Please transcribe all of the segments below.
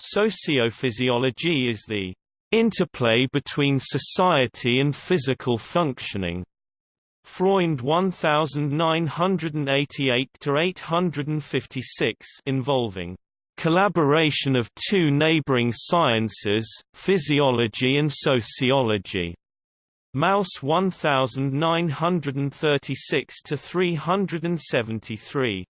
Sociophysiology is the interplay between society and physical functioning. Freund 1988–856 involving collaboration of two neighboring sciences, physiology and sociology. Mauss 1936 373.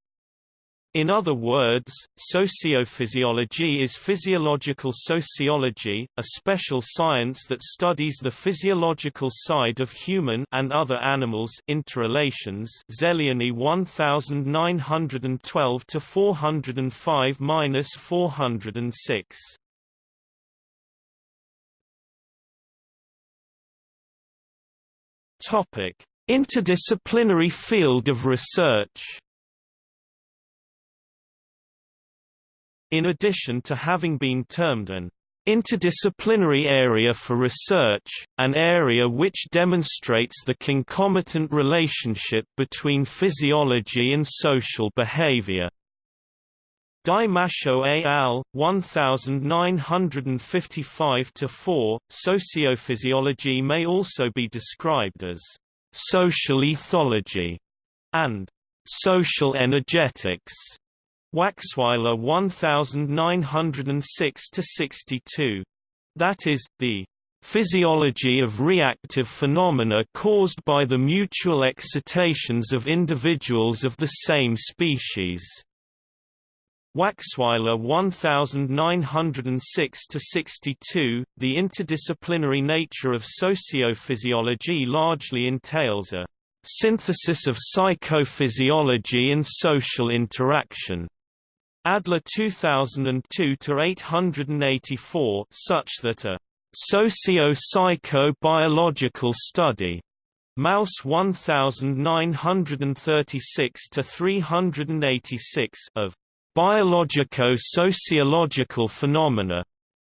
In other words, sociophysiology is physiological sociology, a special science that studies the physiological side of human and other animals interrelations. Zeliany 1912 to 405-406. Topic: Interdisciplinary field of research. In addition to having been termed an interdisciplinary area for research, an area which demonstrates the concomitant relationship between physiology and social behavior. Di Mascio et al. 1955-4, Sociophysiology may also be described as social ethology and social energetics. Waxweiler 1906-62. That is, the physiology of reactive phenomena caused by the mutual excitations of individuals of the same species. Waxweiler 1906-62, the interdisciplinary nature of sociophysiology largely entails a synthesis of psychophysiology and social interaction. Adler 2002-884 such that a socio-psycho-biological study Mauss 1936-386 of biologico-sociological phenomena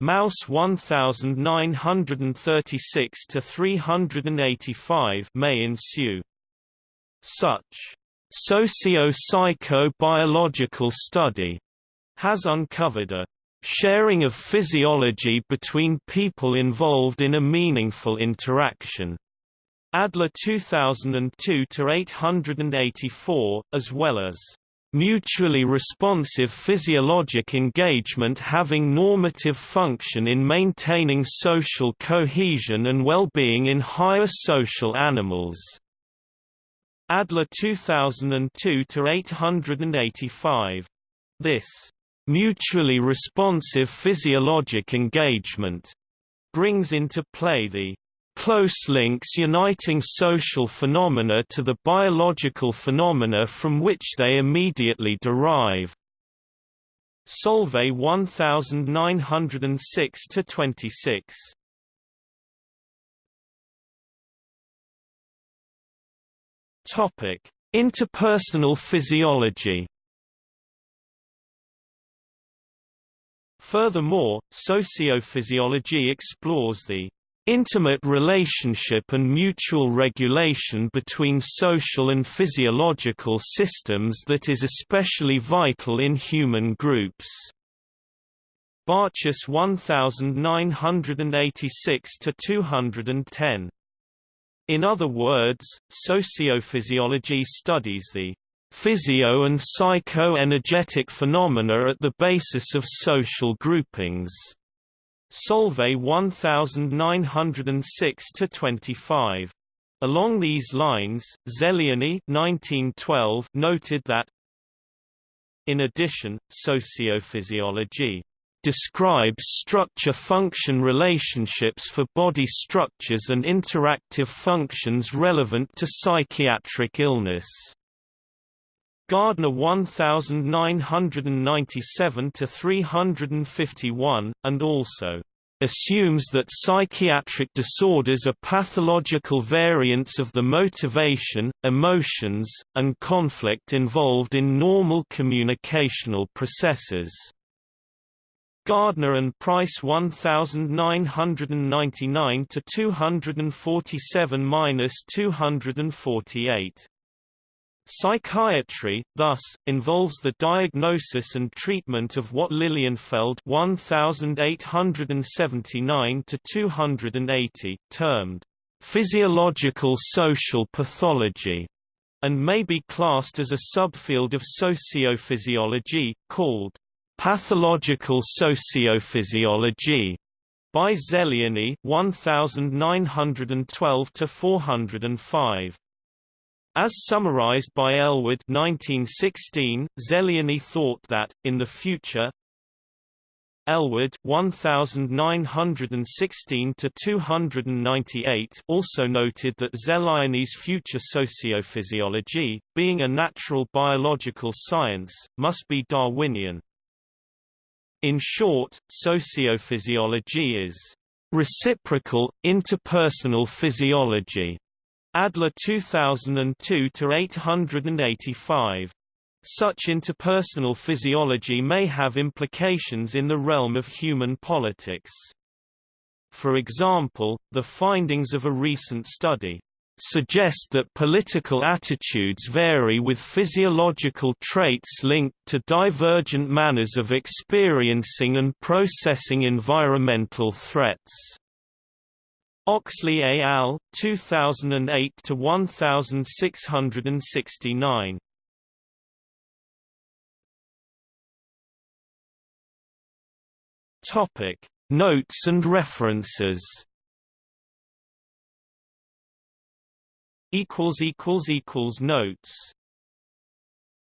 Mauss 1936-385 may ensue. Such socio-psycho-biological study has uncovered a sharing of physiology between people involved in a meaningful interaction. Adler 2002 to 884, as well as mutually responsive physiologic engagement having normative function in maintaining social cohesion and well-being in higher social animals. Adler 2002 to 885. This mutually responsive physiologic engagement brings into play the close links uniting social phenomena to the biological phenomena from which they immediately derive. Solvay 1906-26 Topic: Interpersonal physiology. Furthermore, sociophysiology explores the intimate relationship and mutual regulation between social and physiological systems that is especially vital in human groups. Barchas 1986 210 in other words, sociophysiology studies the physio- and psycho-energetic phenomena at the basis of social groupings. Solvay 1906-25. Along these lines, Zeliany 1912 noted that in addition, sociophysiology describes structure-function relationships for body structures and interactive functions relevant to psychiatric illness. Gardner 1997 to 351, and also assumes that psychiatric disorders are pathological variants of the motivation, emotions, and conflict involved in normal communicational processes. Gardner and Price 1999 to 247-248. Psychiatry, thus, involves the diagnosis and treatment of what Lilienfeld 1879 termed physiological social pathology, and may be classed as a subfield of sociophysiology, called pathological sociophysiology by Zeliany 1912 405. As summarized by Ellwood 1916, Zeliany thought that, in the future, Ellwood 1916-298 also noted that Zeliany's future sociophysiology, being a natural biological science, must be Darwinian. In short, sociophysiology is reciprocal, interpersonal physiology. Adler 2002 to 885. Such interpersonal physiology may have implications in the realm of human politics. For example, the findings of a recent study suggest that political attitudes vary with physiological traits linked to divergent manners of experiencing and processing environmental threats. Oxley al. 2008 to 1669. Topic: Notes and references. Equals equals equals notes.